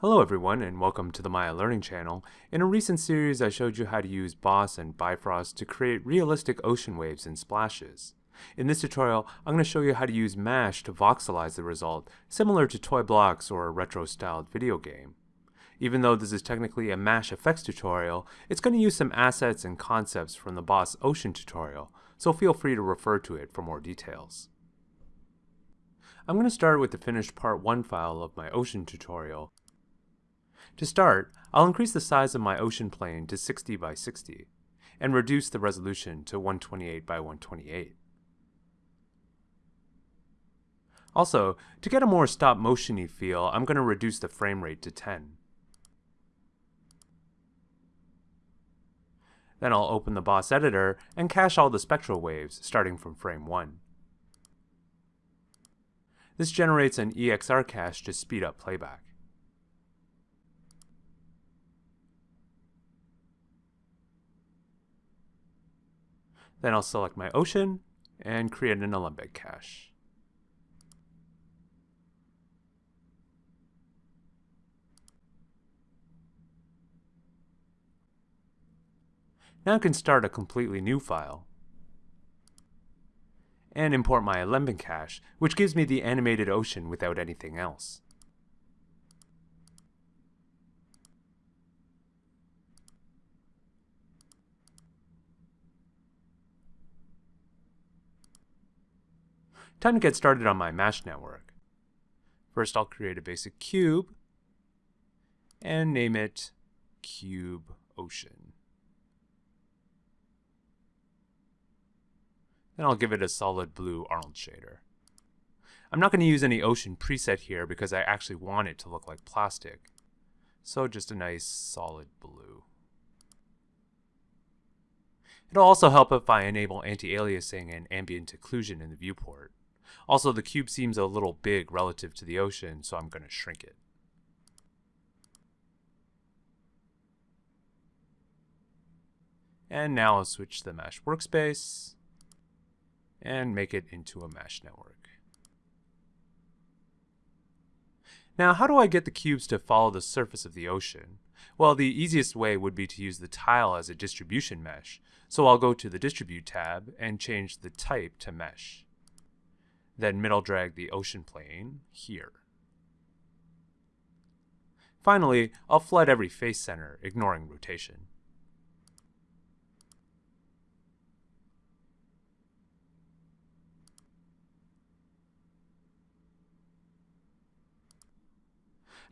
Hello everyone and welcome to the Maya Learning channel. In a recent series I showed you how to use Boss and Bifrost to create realistic ocean waves and splashes. In this tutorial I'm going to show you how to use MASH to voxelize the result, similar to toy blocks or a retro-styled video game. Even though this is technically a MASH effects tutorial, it's going to use some assets and concepts from the Boss Ocean tutorial, so feel free to refer to it for more details. I'm going to start with the finished part 1 file of my ocean tutorial, to start, I'll increase the size of my ocean plane to 60 by 60 and reduce the resolution to 128 by 128. Also, to get a more stop motiony feel, I'm going to reduce the frame rate to 10. Then I'll open the Boss editor and cache all the spectral waves starting from frame 1. This generates an EXR cache to speed up playback. Then I'll select my ocean and create an Alembic cache. Now I can start a completely new file and import my Alembic cache, which gives me the animated ocean without anything else. Time to get started on my MASH network. First I'll create a basic cube and name it Cube Ocean. Then I'll give it a solid blue Arnold shader. I'm not going to use any ocean preset here because I actually want it to look like plastic. So just a nice solid blue. It'll also help if I enable anti-aliasing and ambient occlusion in the viewport. Also, the cube seems a little big relative to the ocean, so I'm going to shrink it. And now I'll switch the MASH workspace and make it into a MASH network. Now, how do I get the cubes to follow the surface of the ocean? Well, the easiest way would be to use the tile as a distribution mesh. So I'll go to the Distribute tab and change the type to Mesh then middle drag the ocean plane here. Finally, I'll flood every face center, ignoring rotation.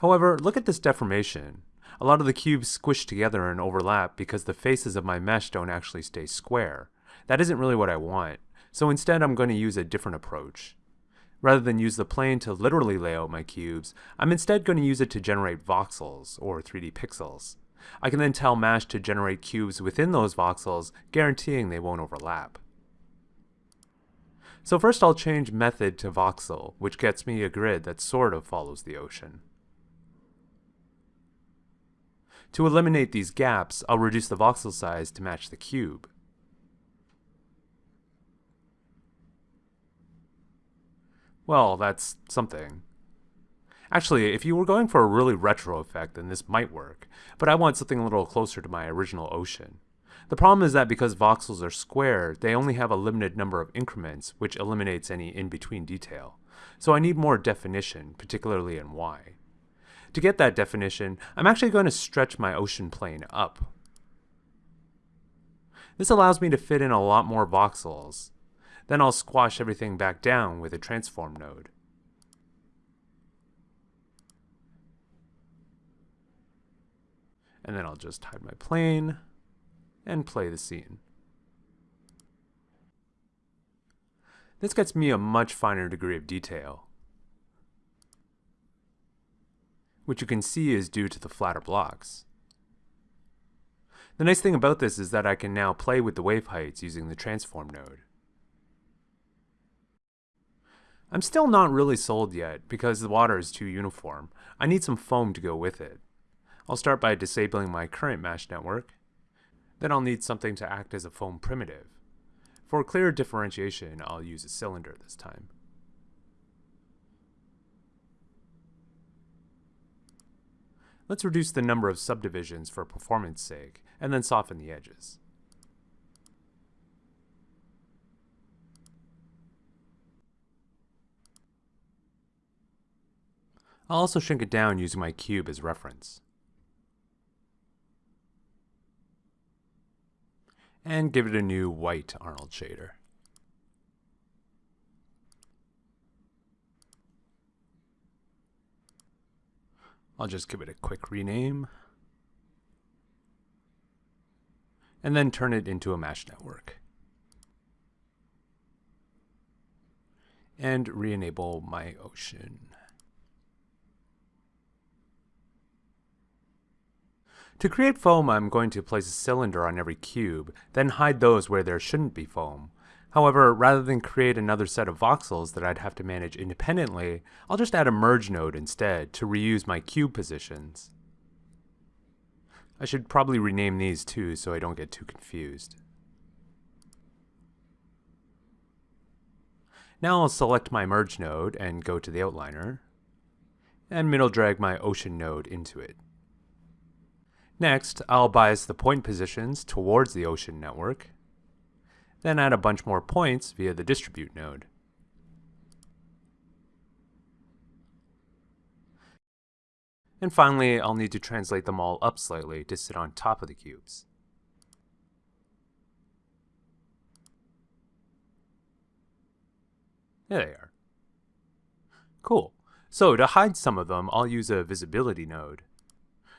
However, look at this deformation. A lot of the cubes squish together and overlap because the faces of my mesh don't actually stay square. That isn't really what I want. So instead I'm going to use a different approach. Rather than use the plane to literally lay out my cubes, I'm instead going to use it to generate voxels, or 3D pixels. I can then tell MASH to generate cubes within those voxels, guaranteeing they won't overlap. So first I'll change method to voxel, which gets me a grid that sort of follows the ocean. To eliminate these gaps, I'll reduce the voxel size to match the cube. Well, that's something. Actually, if you were going for a really retro effect, then this might work, but I want something a little closer to my original ocean. The problem is that because voxels are square, they only have a limited number of increments, which eliminates any in-between detail. So I need more definition, particularly in Y. To get that definition, I'm actually going to stretch my ocean plane up. This allows me to fit in a lot more voxels, then I'll squash everything back down with a transform node. And then I'll just hide my plane and play the scene. This gets me a much finer degree of detail, which you can see is due to the flatter blocks. The nice thing about this is that I can now play with the wave heights using the transform node. I'm still not really sold yet because the water is too uniform. I need some foam to go with it. I'll start by disabling my current MASH network. Then I'll need something to act as a foam primitive. For clear differentiation, I'll use a cylinder this time. Let's reduce the number of subdivisions for performance sake, and then soften the edges. I'll also shrink it down using my cube as reference. And give it a new white Arnold shader. I'll just give it a quick rename. And then turn it into a MASH network. And re-enable my ocean. To create foam, I'm going to place a cylinder on every cube, then hide those where there shouldn't be foam. However, rather than create another set of voxels that I'd have to manage independently, I'll just add a merge node instead to reuse my cube positions. I should probably rename these too so I don't get too confused. Now I'll select my merge node and go to the outliner, and middle drag my ocean node into it. Next, I'll bias the point positions towards the ocean network, then add a bunch more points via the distribute node. And finally, I'll need to translate them all up slightly to sit on top of the cubes. There they are. Cool. So to hide some of them, I'll use a visibility node.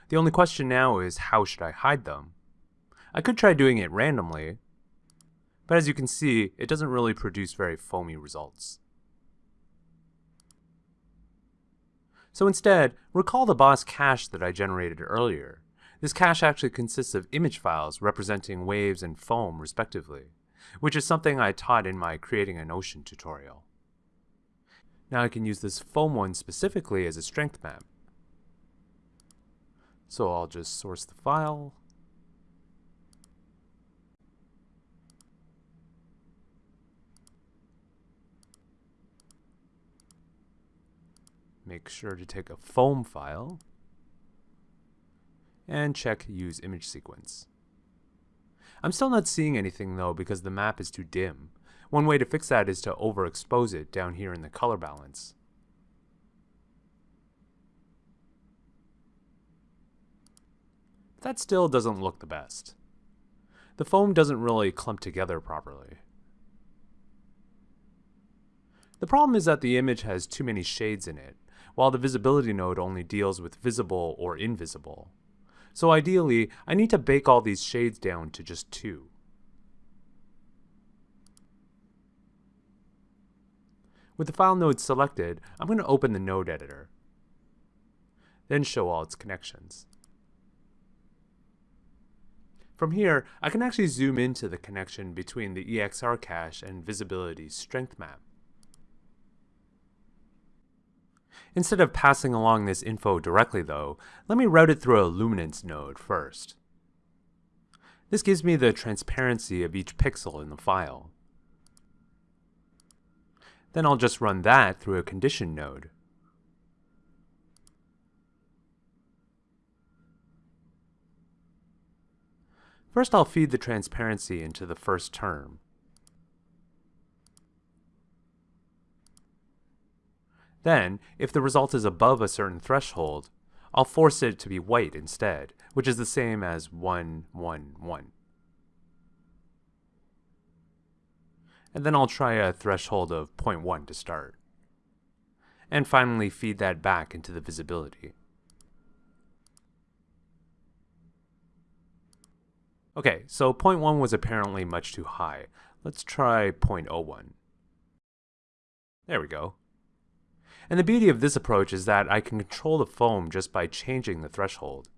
The only question now is how should I hide them? I could try doing it randomly, but as you can see, it doesn't really produce very foamy results. So instead, recall the boss cache that I generated earlier. This cache actually consists of image files representing waves and foam respectively, which is something I taught in my Creating an Ocean tutorial. Now I can use this foam one specifically as a strength map. So I'll just source the file, make sure to take a foam file and check use image sequence. I'm still not seeing anything though because the map is too dim. One way to fix that is to overexpose it down here in the color balance. That still doesn't look the best. The foam doesn't really clump together properly. The problem is that the image has too many shades in it, while the visibility node only deals with visible or invisible. So ideally, I need to bake all these shades down to just two. With the file node selected, I'm going to open the node editor, then show all its connections. From here, I can actually zoom into the connection between the EXR cache and visibility's strength map. Instead of passing along this info directly though, let me route it through a luminance node first. This gives me the transparency of each pixel in the file. Then I'll just run that through a condition node. First I'll feed the transparency into the first term. Then, if the result is above a certain threshold, I'll force it to be white instead, which is the same as 1, 1, 1. And then I'll try a threshold of 0.1 to start. And finally feed that back into the visibility. Okay, so 0.1 was apparently much too high. Let's try 0.01. There we go. And the beauty of this approach is that I can control the foam just by changing the threshold.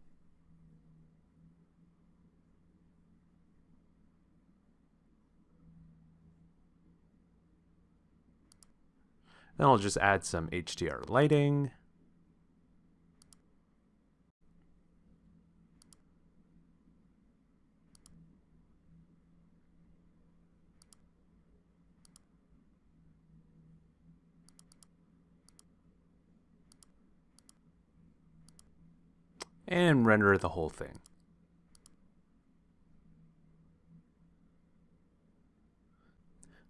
Then I'll just add some HDR lighting. And render the whole thing.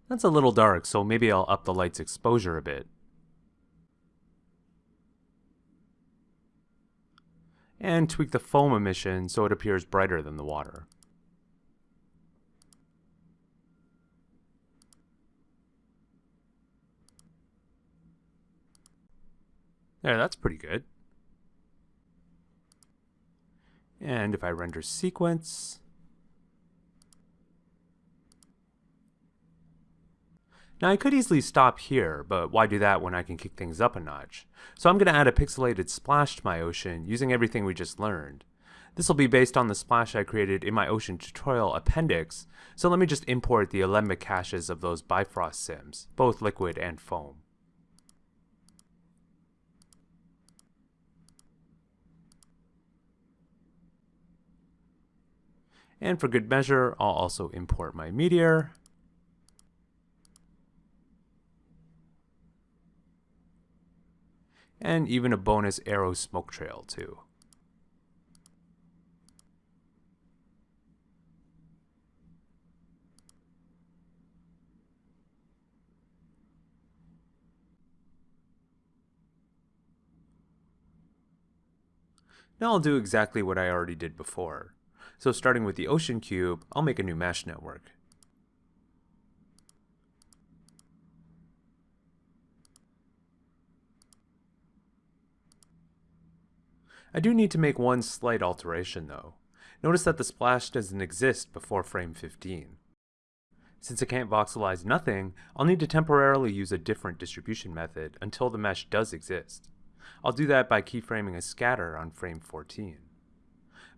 That's a little dark, so maybe I'll up the light's exposure a bit. And tweak the foam emission so it appears brighter than the water. There, that's pretty good. And if I render sequence, Now I could easily stop here, but why do that when I can kick things up a notch? So I'm going to add a pixelated splash to my ocean using everything we just learned. This will be based on the splash I created in my ocean tutorial appendix, so let me just import the Alembic caches of those Bifrost sims, both liquid and foam. And for good measure, I'll also import my meteor. And even a bonus arrow smoke trail too. Now I'll do exactly what I already did before. So starting with the ocean cube, I'll make a new MASH network. I do need to make one slight alteration though. Notice that the splash doesn't exist before frame 15. Since I can't voxelize nothing, I'll need to temporarily use a different distribution method until the mesh does exist. I'll do that by keyframing a scatter on frame 14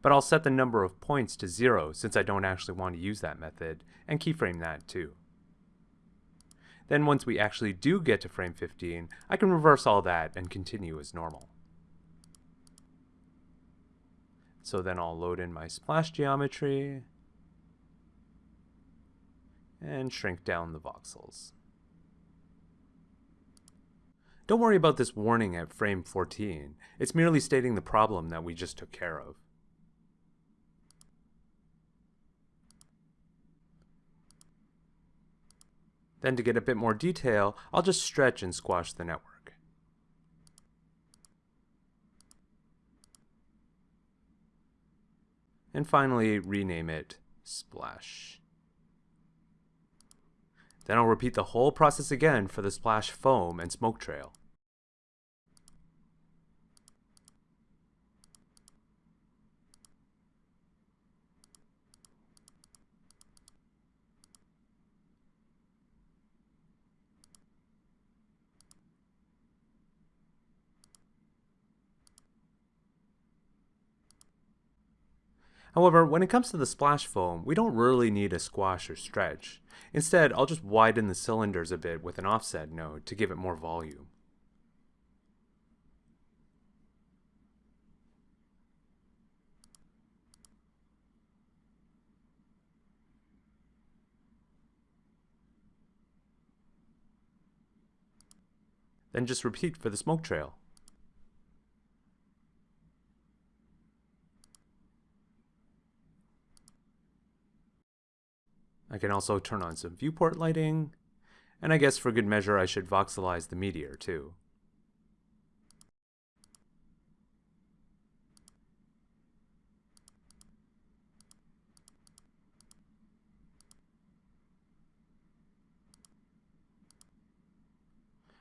but I'll set the number of points to zero since I don't actually want to use that method, and keyframe that too. Then once we actually do get to frame 15, I can reverse all that and continue as normal. So then I'll load in my splash geometry and shrink down the voxels. Don't worry about this warning at frame 14. It's merely stating the problem that we just took care of. Then to get a bit more detail, I'll just stretch and squash the network. And finally, rename it Splash. Then I'll repeat the whole process again for the splash foam and smoke trail. However, when it comes to the splash foam, we don't really need a squash or stretch. Instead, I'll just widen the cylinders a bit with an offset node to give it more volume. Then just repeat for the smoke trail. I can also turn on some viewport lighting, and I guess for good measure I should voxelize the meteor too.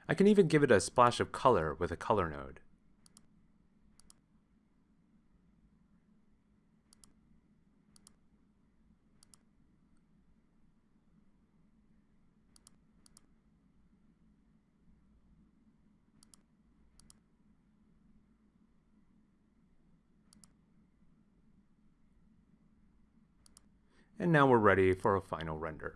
I can even give it a splash of color with a color node. And now we're ready for a final render.